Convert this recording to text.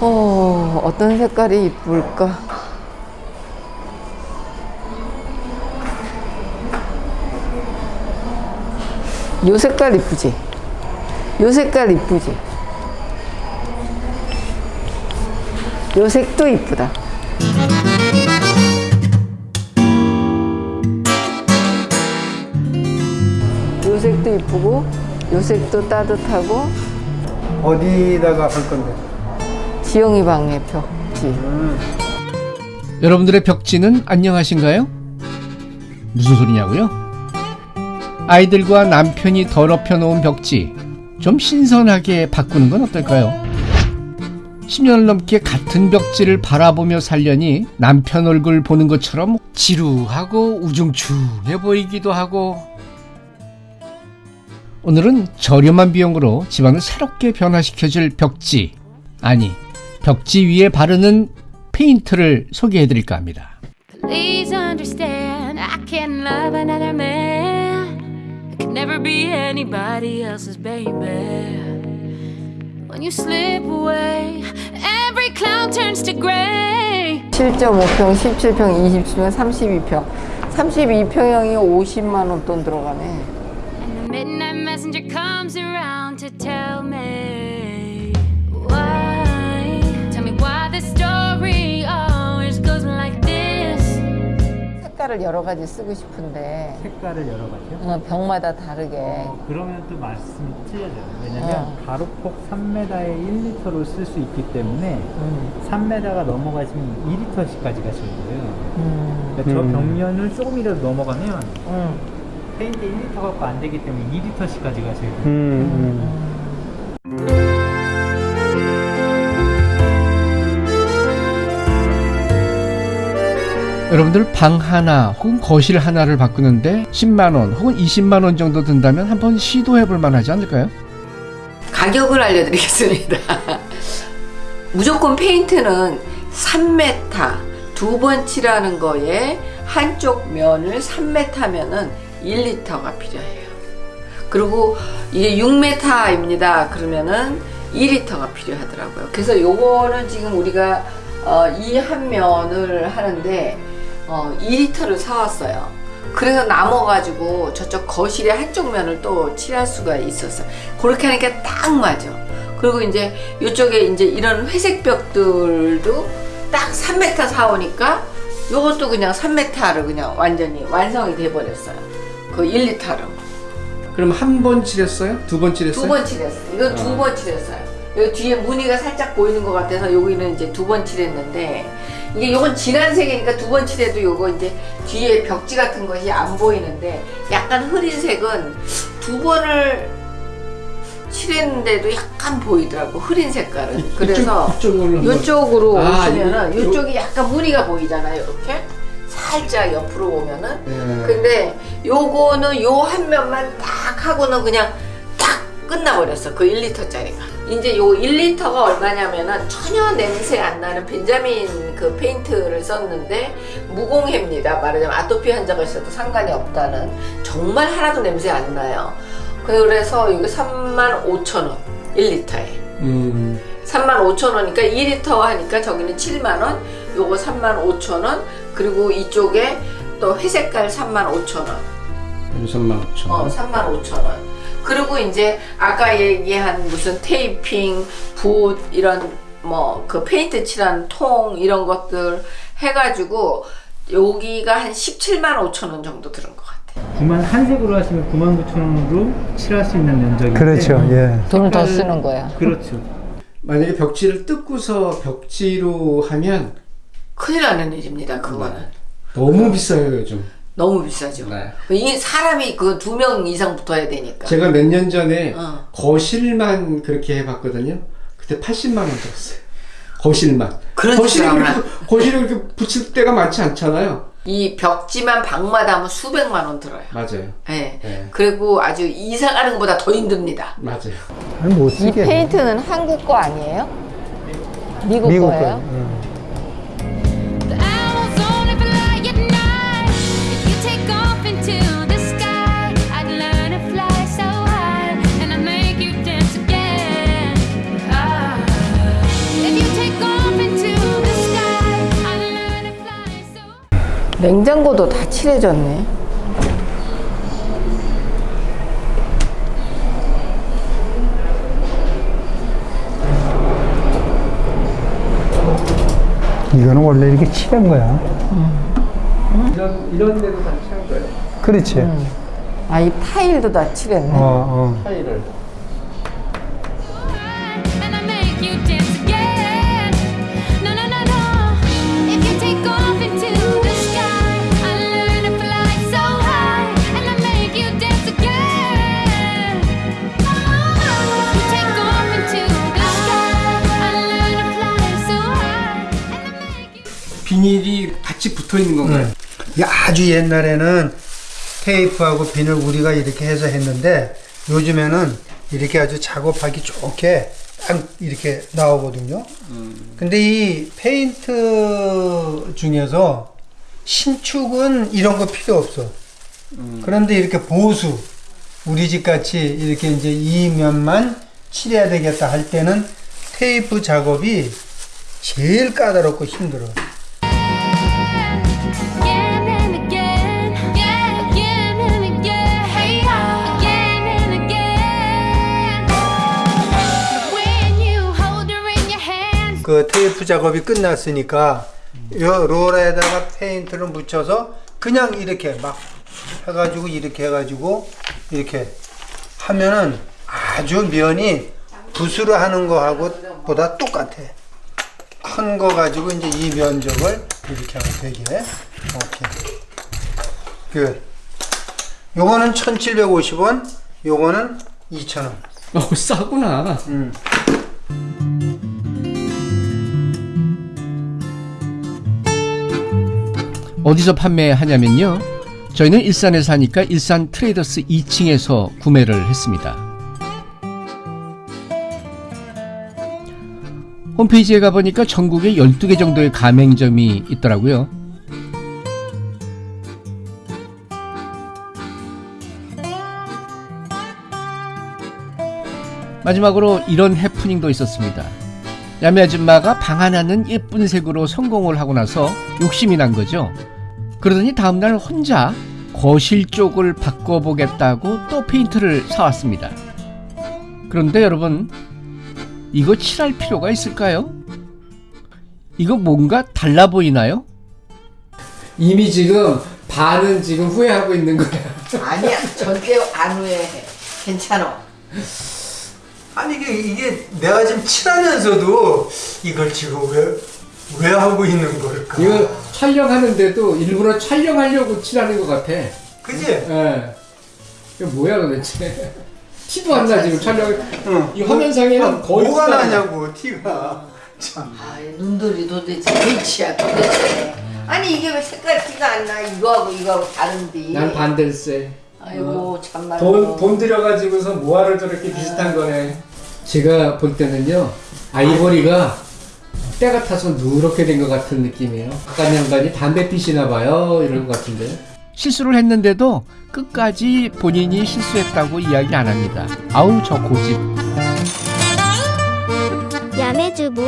어, 어떤 색깔이 이쁠까? 요 색깔 이쁘지? 요 색깔 이쁘지? 요 색도 이쁘다. 요 색도 이쁘고, 요 색도 따뜻하고, 어디다가 할 건데? 지영이 방의 벽지. 여러분들의 벽지는 안녕하신가요? 무슨 소리냐고요? 아이들과 남편이 더럽혀 놓은 벽지 좀 신선하게 바꾸는 건 어떨까요? 10년을 넘게 같은 벽지를 바라보며 살려니 남편 얼굴 보는 것처럼 지루하고 우중충해 보이기도 하고 오늘은 저렴한 비용으로 집안을 새롭게 변화시켜줄 벽지 아니 벽지 위에 바르는 페인트를 소개해 드릴까 합니다. Please understand, I can't love another man. I could never be anybody else's baby. When you slip away, every cloud turns to gray. 7.5평, 17평, 27평, 32평. 32평형이 50만 원 돈 들어가네. 색깔을 여러 가지 쓰고 싶은데 색깔을 여러 가지요? 어, 벽마다 다르게 그러면 또 말씀이 틀려져요. 왜냐면 어. 가로폭 3m에 1리터로 쓸 수 있기 때문에 음. 3m가 넘어가시면 2리터씩까지 가실 거예요. 음. 그러니까 저 벽면을 조금이라도 넘어가면 음. 페인트 1리터 갖고 안 되기 때문에 2리터씩까지 가셔야 돼요. 음. 여러분들 방 하나 혹은 거실 하나를 바꾸는데 10만 원 혹은 20만 원 정도 든다면 한번 시도해 볼 만하지 않을까요? 가격을 알려드리겠습니다. 무조건 페인트는 3m 두 번 칠하는 거에 한쪽 면을 3m면은 1리터가 필요해요. 그리고 이게 6m입니다. 그러면은 2리터가 필요하더라고요. 그래서 요거는 지금 우리가 어, 이 한 면을 하는데 어, 2리터를 사왔어요. 그래서 남아가지고 저쪽 거실의 한쪽 면을 또 칠할 수가 있었어요. 그렇게 하니까 딱 맞아. 그리고 이제 이쪽에 이제 이런 회색 벽들도 딱 3m 사오니까 요것도 그냥 3m를 그냥 완전히 완성이 돼버렸어요. 그 1리터로. 그럼 한 번 칠했어요? 두 번 칠했어요? 두 번 칠했어요. 이건 두 어. 번 칠했어요. 여기 뒤에 무늬가 살짝 보이는 것 같아서 여기는 이제 두 번 칠했는데 이게 요건 진한 색이니까 두 번 칠해도 요거 이제 뒤에 벽지 같은 것이 안 보이는데 약간 흐린 색은 두 번을 칠했는데도 약간 보이더라고 흐린 색깔은. 그래서 이쪽으로 아, 오시면은 요- 이쪽이 약간 무늬가 보이잖아요 이렇게? 살짝 옆으로 보면은. 예. 근데 요거는 요 한 면만 딱 하고는 그냥 딱 끝나버렸어. 그 1리터짜리가. 이제 요 1리터가 얼마냐면은 전혀 냄새 안 나는 벤자민 그 페인트를 썼는데 무공해입니다. 말하자면 아토피 환자가 있어도 상관이 없다는 정말 하나도 냄새 안 나요. 그래서 이거 3만 5천 원 1리터에. 음, 3만 5천 원이니까 2리터 하니까 저기는 7만 원, 요거 3만 5천 원, 그리고 이쪽에 또 회색깔 3만 5천 원. 여기 3만 5천 어, 원. 3만 5천 원. 그리고 이제 아까 얘기한 무슨 테이핑, 붓 이런 뭐 그 페인트 칠한 통 이런 것들 해가지고 여기가 한 17만 5천 원 정도 들은 것 같아. 9만 한색으로 하시면 9만 9천 원으로 칠할 수 있는 면적인데 그렇죠. 예. 돈을 더 쓰는 거야. 그렇죠. 만약에 벽지를 뜯고서 벽지로 하면 큰일 나는 일입니다. 그거는 너무 비싸요 요즘. 너무 비싸죠. 네. 이 사람이 그 두 명 이상 붙어야 되니까. 제가 몇 년 전에 어. 거실만 그렇게 해봤거든요. 그때 80만 원 들었어요. 거실만. 그런 그렇게, 하나? 거실에 그렇게 붙일 때가 많지 않잖아요. 이 벽지만 방마다 하면 수백만 원 들어요. 맞아요. 예. 네. 그리고 아주 이사 가는 것보다 더 힘듭니다. 맞아요. 아니, 못 이. 페인트는 한국 거 아니에요? 미국, 미국 거예요? 거. 예. The 냉장고도 다 칠해졌네. 이거는 원래 이렇게 칠한 거야. 이런, 이런 데도 다 칠한 거예요. 그렇지. 아, 이 타일도 다 칠했네. 어, 어. 타일을. 비닐이 같이 붙어 있는 건가요? 이게 아주 옛날에는 테이프하고 비늘 우리가 이렇게 해서 했는데 요즘에는 이렇게 아주 작업하기 좋게 딱 이렇게 나오거든요. 근데 이 페인트 중에서 신축은 이런 거 필요 없어. 그런데 이렇게 보수 우리 집 같이 이렇게 이제 이 면만 칠해야 되겠다 할 때는 테이프 작업이 제일 까다롭고 힘들어. 그 테이프 작업이 끝났으니까 요 롤에다가 페인트를 묻혀서 그냥 이렇게 막 해가지고 이렇게 해가지고 이렇게 하면은 아주 면이 붓으로 하는 거하고 보다 똑같아. 큰 거 가지고 이제 이 면적을 이렇게 하면 되게. 오케이. 그 요거는 1750원, 요거는 2000원. 어, 싸구나. 음. 어디서 판매하냐면요. 저희는 일산에 사니까 일산 트레이더스 2층에서 구매를 했습니다. 홈페이지에 가보니까 전국에 12개 정도의 가맹점이 있더라고요. 마지막으로 이런 해프닝도 있었습니다. 야매 아줌마가 방 하나는 예쁜 색으로 성공을 하고 나서 욕심이 난 거죠. 그러더니 다음날 혼자 거실 쪽을 바꿔보겠다고 또 페인트를 사왔습니다. 그런데 여러분, 이거 칠할 필요가 있을까요? 이거 뭔가 달라 보이나요? 이미 지금 반은 지금 후회하고 있는 거야. 아니야, 절대 안 후회해. 괜찮아. 아니 이게 이게 내가 지금 칠하면서도 이걸 지금 왜 왜 하고 있는 걸까? 이거 촬영하는데도 일부러 촬영하려고 칠하는 것 같아. 그지? 예. 이거 뭐야 도대체? 티도 안 나 지금 촬영. 응. 이 화면상에는 아, 거의 뭐가 나. 나냐고 티가. 참. 아, 눈들이 도대체 H야, 도대체. 아니, 이게 왜 색깔 티가 안 나? 이거하고 이거하고 다른데. 난 반댈세. 아이고, 참말로. 돈, 돈 들여가지고서 뭐하러 저렇게 비슷한 거네. 제가 볼 때는요, 아이보리가 때가 타서 누렇게 된 것 같은 느낌이에요. 아까 양반이 담배 피시나 봐요. 이런 것 같은데. 실수를 했는데도 끝까지 본인이 실수했다고 이야기 안 합니다. 아우, 저 고집. 야매주부